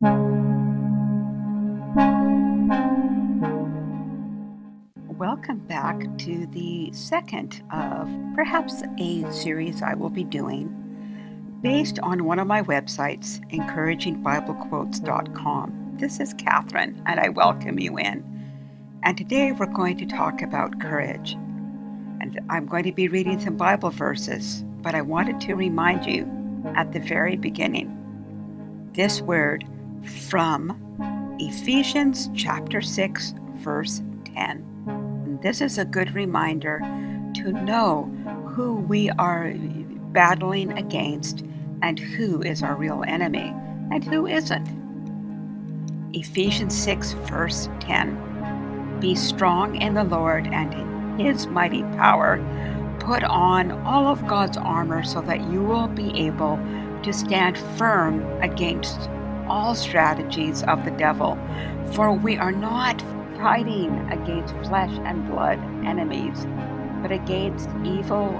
Welcome back to the second of perhaps a series I will be doing based on one of my websites, encouragingbiblequotes.com. This is Catherine, and I welcome you in. And today we're going to talk about courage. And I'm going to be reading some Bible verses, but I wanted to remind you at the very beginning this word from Ephesians chapter 6, verse 10. And this is a good reminder to know who we are battling against and who is our real enemy and who isn't. Ephesians 6, verse 10 Be strong in the Lord and in his mighty power. Put on all of God's armor so that you will be able to stand firm against all strategies of the devil. For we are not fighting against flesh and blood enemies, but against evil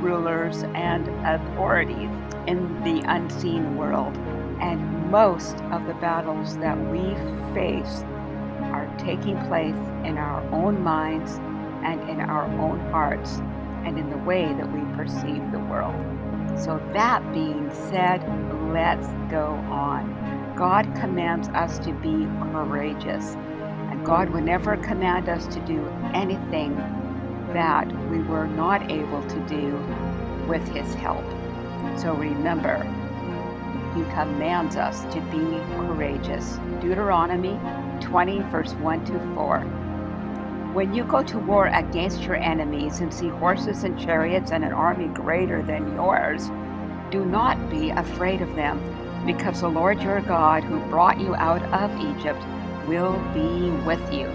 rulers and authorities in the unseen world. And most of the battles that we face are taking place in our own minds and in our own hearts and in the way that we perceive the world. So, that being said, let's go on. God commands us to be courageous. And God would never command us to do anything that we were not able to do with His help. So remember, He commands us to be courageous. Deuteronomy 20, verse 1 to 4. When you go to war against your enemies and see horses and chariots and an army greater than yours, do not be afraid of them, because the Lord your God, who brought you out of Egypt, will be with you.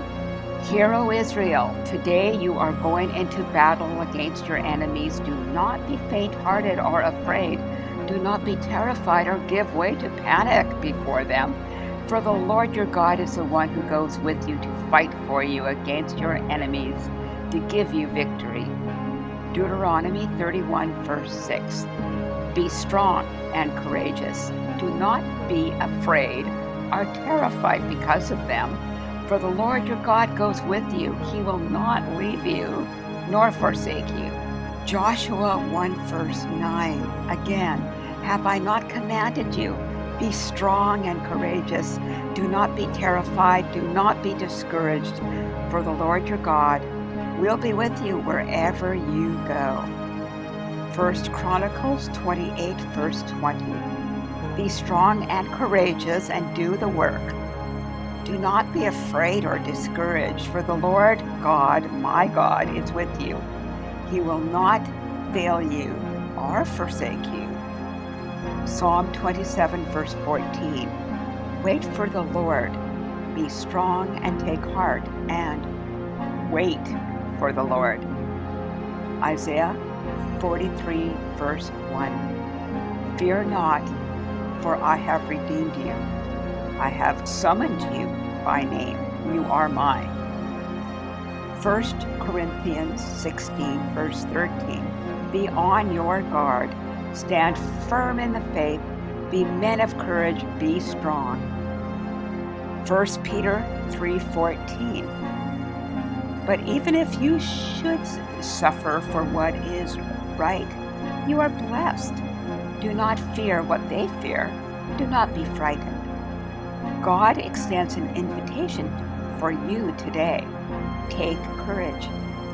Hear, O Israel, today you are going into battle against your enemies. Do not be faint hearted or afraid. Do not be terrified or give way to panic before them. For the Lord your God is the one who goes with you to fight for you against your enemies, to give you victory. Deuteronomy 31, verse 6. Be strong and courageous. Do not be afraid or terrified because of them. For the Lord your God goes with you. He will not leave you nor forsake you. Joshua 1, verse 9. Again, have I not commanded you? Be strong and courageous. Do not be terrified. Do not be discouraged. For the Lord your God will be with you wherever you go. 1 Chronicles 28, verse 20. Be strong and courageous and do the work. Do not be afraid or discouraged, for the Lord God, my God, is with you. He will not fail you or forsake you. Psalm 27, verse 14. Wait for the Lord. Be strong and take heart, and wait for the Lord. Isaiah 43, verse 1. Fear not, for I have redeemed you. I have summoned you by name. You are mine. 1 Corinthians 16, verse 13. Be on your guard Stand firm in the faith. Be men of courage. Be strong. 1 Peter 3:14. But even if you should suffer for what is right, you are blessed. Do not fear what they fear. Do not be frightened. God extends an invitation for you today. Take courage.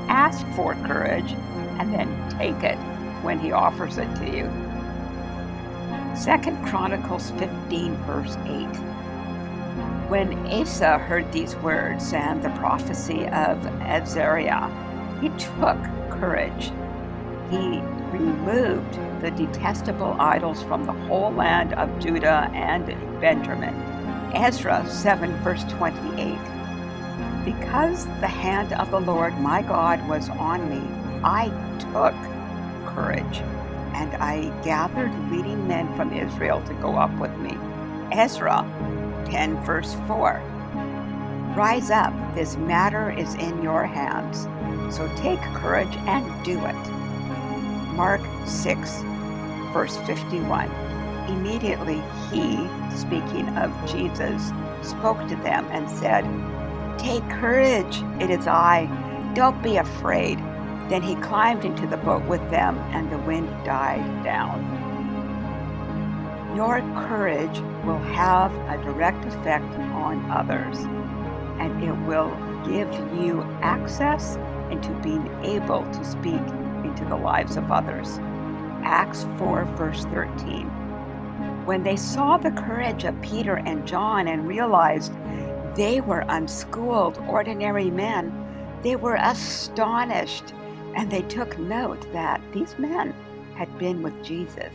Ask for courage and then take it when he offers it to you. Second Chronicles 15, verse 8. When Asa heard these words and the prophecy of Azariah, he took courage. He removed the detestable idols from the whole land of Judah and Benjamin. Ezra 7, verse 28. Because the hand of the Lord my God was on me, I took courage, and I gathered leading men from Israel to go up with me. Ezra 10, verse 4. Rise up, this matter is in your hands. So take courage and do it. Mark 6, verse 51. Immediately he, speaking of Jesus, spoke to them and said, Take courage, it is I. Don't be afraid. Then he climbed into the boat with them, and the wind died down. Your courage will have a direct effect on others, and it will give you access into being able to speak into the lives of others. Acts 4, verse 13. When they saw the courage of Peter and John and realized they were unschooled, ordinary men, they were astonished and they took note that these men had been with Jesus.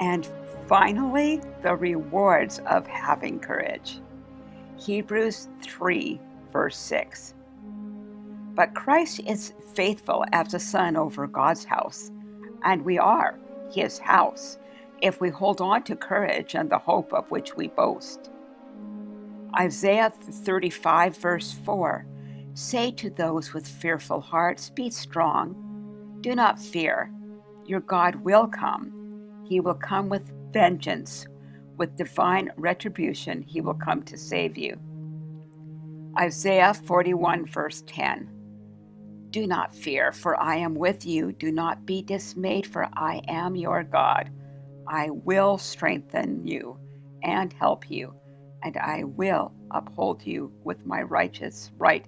And finally, the rewards of having courage. Hebrews 3, verse 6. But Christ is faithful as a son over God's house, and we are his house if we hold on to courage and the hope of which we boast. Isaiah 35, verse 4 Say to those with fearful hearts, Be strong. Do not fear. Your God will come. He will come with vengeance. With divine retribution, he will come to save you. Isaiah 41, verse 10. Do not fear, for I am with you. Do not be dismayed, for I am your God. I will strengthen you and help you, and I will uphold you with my righteous right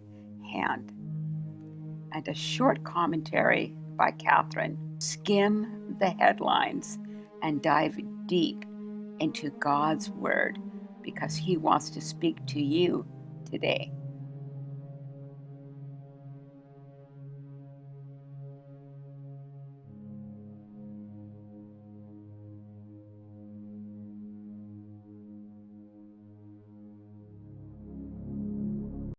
hand. And a short commentary by Catherine. Skim the headlines and dive deep into God's Word because He wants to speak to you today.